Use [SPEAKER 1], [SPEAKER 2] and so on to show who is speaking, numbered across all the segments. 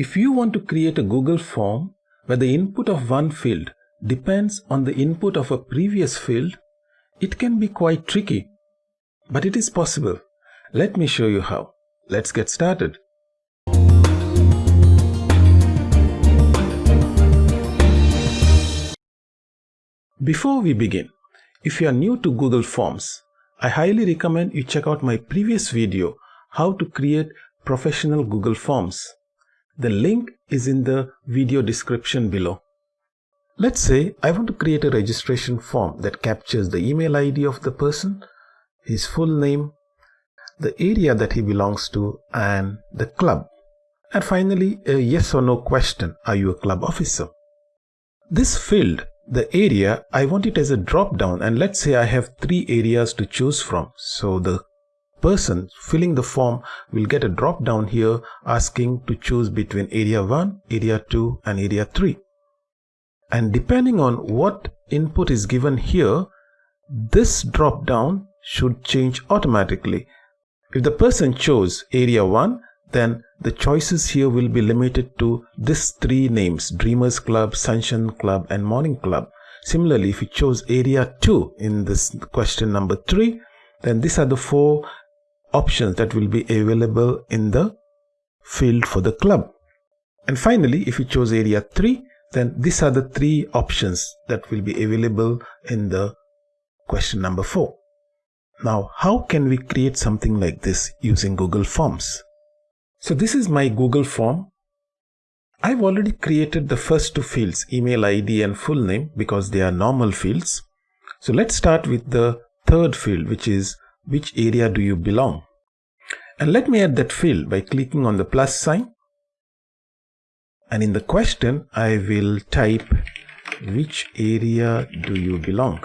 [SPEAKER 1] If you want to create a Google form where the input of one field depends on the input of a previous field, it can be quite tricky. But it is possible. Let me show you how. Let's get started. Before we begin, if you are new to Google Forms, I highly recommend you check out my previous video how to create professional Google Forms. The link is in the video description below. Let's say I want to create a registration form that captures the email ID of the person, his full name, the area that he belongs to, and the club. And finally, a yes or no question Are you a club officer? This field, the area, I want it as a drop down, and let's say I have three areas to choose from. So the person filling the form will get a drop down here asking to choose between area 1, area 2 and area 3. And depending on what input is given here, this drop down should change automatically. If the person chose area 1, then the choices here will be limited to these three names Dreamers Club, Sunshine Club and Morning Club. Similarly, if you chose area 2 in this question number 3, then these are the four options that will be available in the field for the club. And finally, if you chose area 3, then these are the three options that will be available in the question number 4. Now, how can we create something like this using Google Forms? So this is my Google form. I've already created the first two fields, email ID and full name, because they are normal fields. So let's start with the third field, which is which area do you belong? And let me add that field by clicking on the plus sign. And in the question, I will type which area do you belong?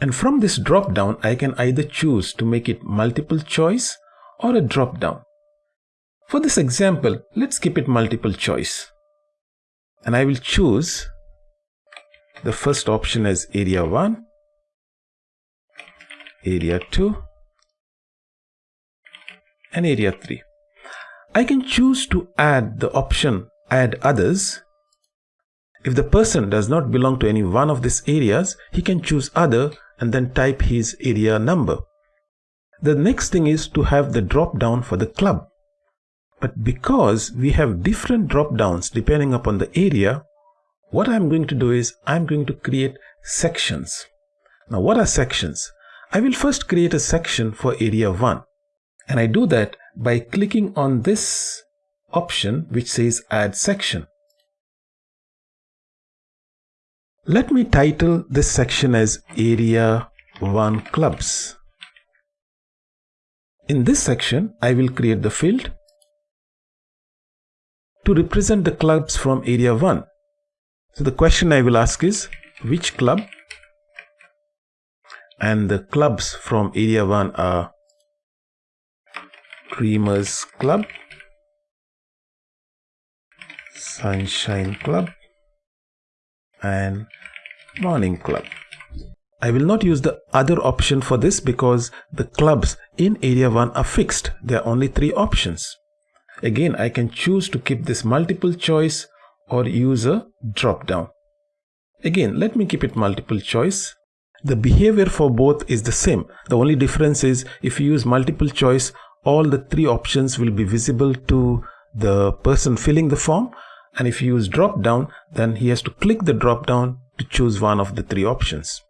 [SPEAKER 1] And from this drop down, I can either choose to make it multiple choice or a drop down. For this example, let's keep it multiple choice. And I will choose the first option as area 1 area 2 and area 3. I can choose to add the option add others. If the person does not belong to any one of these areas, he can choose other and then type his area number. The next thing is to have the drop down for the club. But because we have different drop downs depending upon the area, what I'm going to do is I'm going to create sections. Now what are sections? I will first create a section for area 1 and I do that by clicking on this option which says add section. Let me title this section as area 1 clubs. In this section, I will create the field to represent the clubs from area 1. So the question I will ask is which club and the clubs from area 1 are Dreamers Club, Sunshine Club and Morning Club. I will not use the other option for this because the clubs in area 1 are fixed. There are only three options. Again, I can choose to keep this multiple choice or use a drop down. Again, let me keep it multiple choice the behavior for both is the same. The only difference is if you use multiple choice, all the three options will be visible to the person filling the form. And if you use drop down, then he has to click the drop down to choose one of the three options.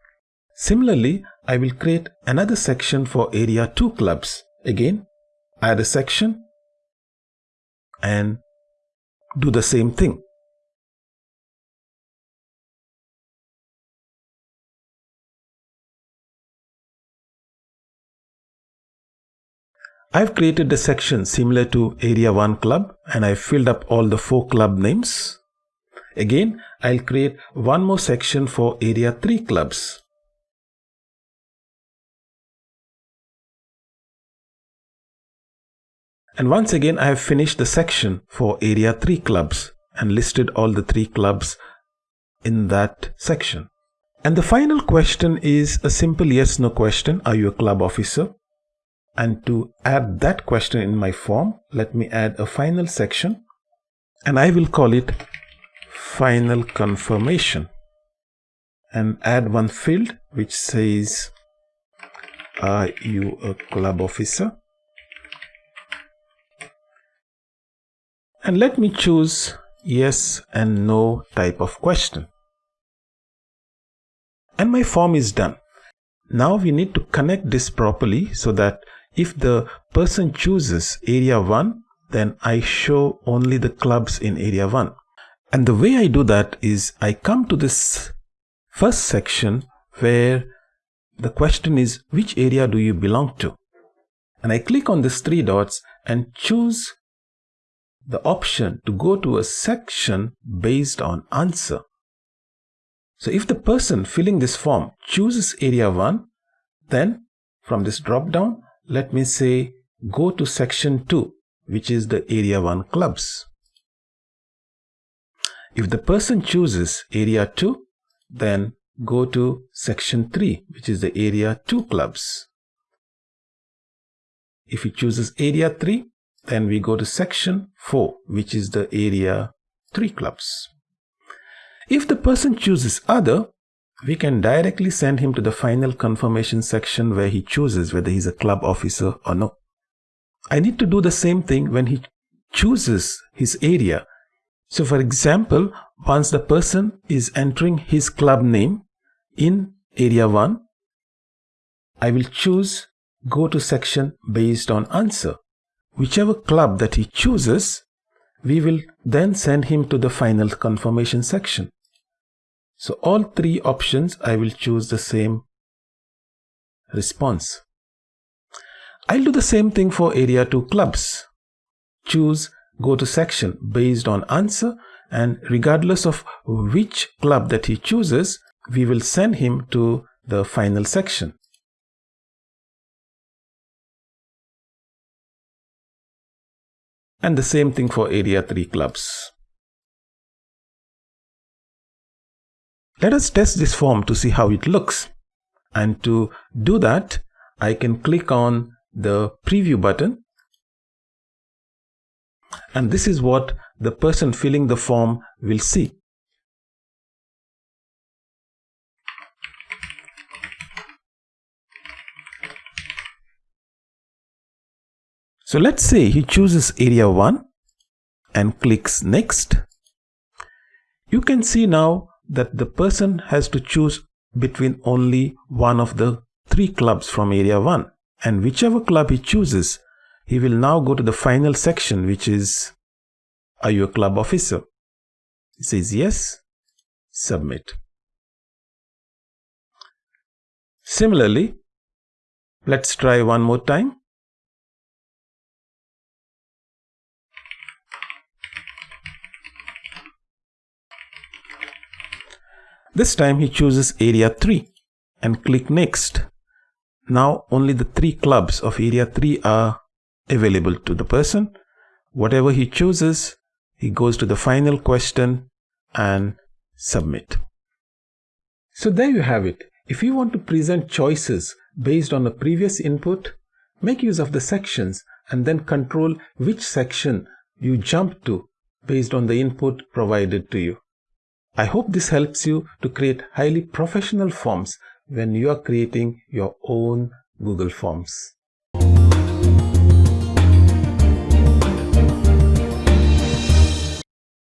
[SPEAKER 1] Similarly, I will create another section for area 2 clubs. Again, add a section and do the same thing. I've created a section similar to Area 1 club and I've filled up all the four club names. Again, I'll create one more section for Area 3 clubs. And once again, I have finished the section for Area 3 clubs and listed all the three clubs in that section. And the final question is a simple yes no question. Are you a club officer? And to add that question in my form, let me add a final section. And I will call it final confirmation. And add one field which says are you a club officer? And let me choose yes and no type of question. And my form is done. Now we need to connect this properly so that if the person chooses area 1 then I show only the clubs in area 1 and the way I do that is I come to this first section where the question is which area do you belong to and I click on these three dots and choose the option to go to a section based on answer. So if the person filling this form chooses area 1 then from this drop down let me say go to section 2 which is the area 1 clubs. If the person chooses area 2 then go to section 3 which is the area 2 clubs. If he chooses area 3 then we go to section 4 which is the area 3 clubs. If the person chooses other we can directly send him to the final confirmation section where he chooses whether he's a club officer or no. I need to do the same thing when he chooses his area. So for example, once the person is entering his club name, in area 1, I will choose go to section based on answer. Whichever club that he chooses, we will then send him to the final confirmation section. So all three options, I will choose the same response. I'll do the same thing for area 2 clubs. Choose go to section based on answer and regardless of which club that he chooses, we will send him to the final section. And the same thing for area 3 clubs. Let us test this form to see how it looks. And to do that, I can click on the preview button. And this is what the person filling the form will see. So let's say he chooses area 1 and clicks next. You can see now that the person has to choose between only one of the three clubs from area 1 and whichever club he chooses he will now go to the final section which is are you a club officer? He says yes submit. Similarly let's try one more time This time he chooses area 3 and click next. Now only the three clubs of area 3 are available to the person. Whatever he chooses, he goes to the final question and submit. So there you have it. If you want to present choices based on a previous input, make use of the sections and then control which section you jump to based on the input provided to you. I hope this helps you to create highly professional forms when you are creating your own Google Forms.